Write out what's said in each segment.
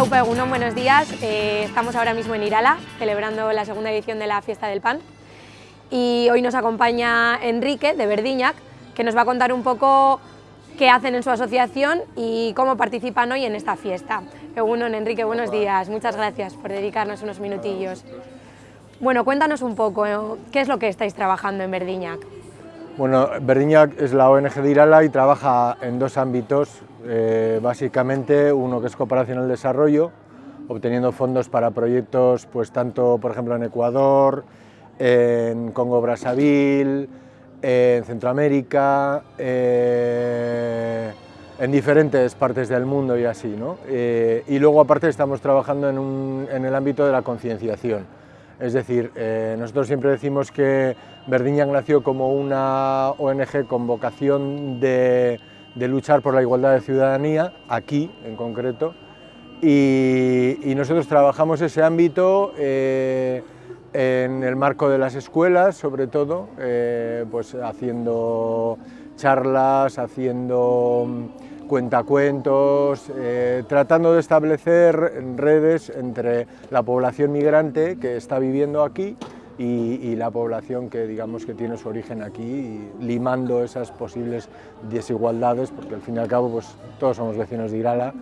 Aupa buenos días. Eh, estamos ahora mismo en Irala, celebrando la segunda edición de la Fiesta del Pan. Y hoy nos acompaña Enrique, de Verdiñac, que nos va a contar un poco qué hacen en su asociación y cómo participan hoy en esta fiesta. Egunon, Enrique, buenos días. Muchas gracias por dedicarnos unos minutillos. Bueno, cuéntanos un poco, ¿eh? ¿qué es lo que estáis trabajando en Verdiñac? Bueno, Verdiñac es la ONG de Irala y trabaja en dos ámbitos, eh, básicamente uno que es cooperación al desarrollo, obteniendo fondos para proyectos, pues tanto por ejemplo en Ecuador, en Congo Brazzaville, en Centroamérica, eh, en diferentes partes del mundo y así, ¿no? Eh, y luego aparte estamos trabajando en el ámbito de la concienciación es decir, eh, nosotros siempre decimos que Verdiñac nació como una ONG con vocación de, luchar por la igualdad de ciudadanía, aquí en concreto, y, nosotros trabajamos ese ámbito eh, en el marco de las escuelas, sobre todo, eh, pues haciendo charlas, haciendo cuentacuentos, eh, tratando de establecer redes entre la población migrante que está viviendo aquí y, la población que digamos que tiene su origen aquí, limando esas posibles desigualdades, porque al fin y al cabo pues, todos somos vecinos de Irala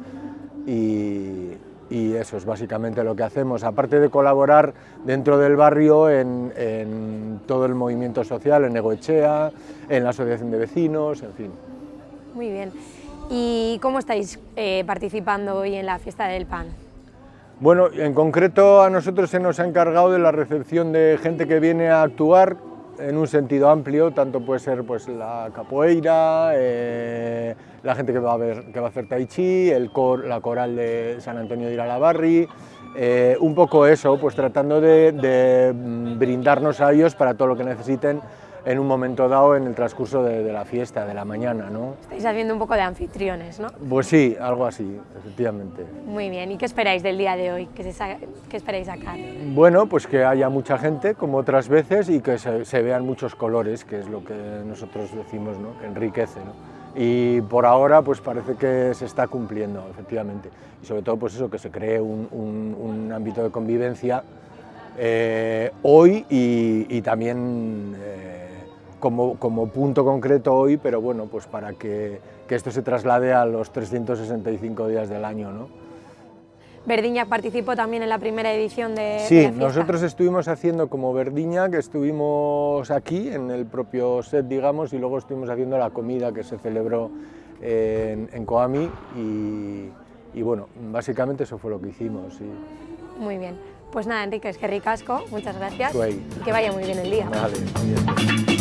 y, eso es básicamente lo que hacemos, aparte de colaborar dentro del barrio en, en todo el movimiento social, en Egoechea, en la asociación de vecinos, en fin. Muy bien. ¿Y cómo estáis eh, participando hoy en la fiesta del pan? Bueno, en concreto a nosotros se nos ha encargado de la recepción de gente que viene a actuar en un sentido amplio, tanto puede ser pues, la capoeira, eh, la gente que va, a ver, hacer tai chi, el cor, la coral de San Antonio de Iralabarri, eh, un poco eso, pues tratando de, de brindarnos a ellos para todo lo que necesiten en un momento dado en el transcurso de, la fiesta, de la mañana. ¿no? Estáis haciendo un poco de anfitriones, ¿no? Pues sí, algo así, efectivamente. Muy bien, ¿y qué esperáis del día de hoy? ¿Qué, esperáis sacar? Bueno, pues que haya mucha gente, como otras veces, y que se, vean muchos colores, que es lo que nosotros decimos, ¿no? que enriquece. ¿no? y por ahora pues parece que se está cumpliendo, efectivamente. Y sobre todo pues eso, que se cree un, ámbito de convivencia eh, hoy y, también eh, como, como, punto concreto hoy, pero bueno, pues para que, que, esto se traslade a los 365 días del año. ¿no? Verdiñac participó también en la primera edición de Sí, nosotros estuvimos haciendo como Verdiñac, estuvimos aquí en el propio set, digamos, y luego estuvimos haciendo la comida que se celebró en, en Coami y, y, bueno, básicamente eso fue lo que hicimos. Sí. Muy bien. Pues nada, Enrique, es que ricasco, muchas gracias y que vaya muy bien el día. Vale, bien.